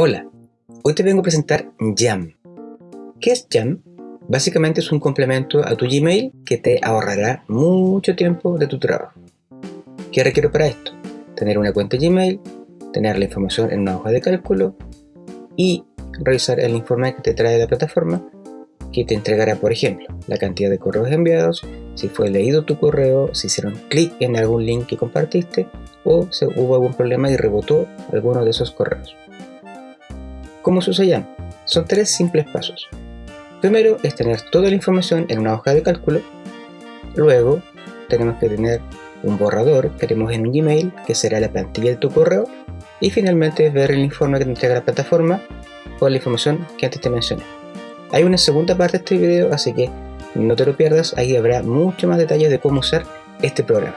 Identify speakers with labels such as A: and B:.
A: Hola, hoy te vengo a presentar Jam. ¿Qué es Jam? Básicamente es un complemento a tu Gmail que te ahorrará mucho tiempo de tu trabajo. ¿Qué requiero para esto? Tener una cuenta Gmail, tener la información en una hoja de cálculo y revisar el informe que te trae la plataforma que te entregará, por ejemplo, la cantidad de correos enviados, si fue leído tu correo, si hicieron clic en algún link que compartiste o si hubo algún problema y rebotó alguno de esos correos. ¿Cómo se usa Jam? Son tres simples pasos. Primero es tener toda la información en una hoja de cálculo. Luego tenemos que tener un borrador que haremos en un Gmail, que será la plantilla de tu correo. Y finalmente ver el informe que te entrega la plataforma o la información que antes te mencioné. Hay una segunda parte de este video, así que no te lo pierdas, ahí habrá mucho más detalles de cómo usar este programa.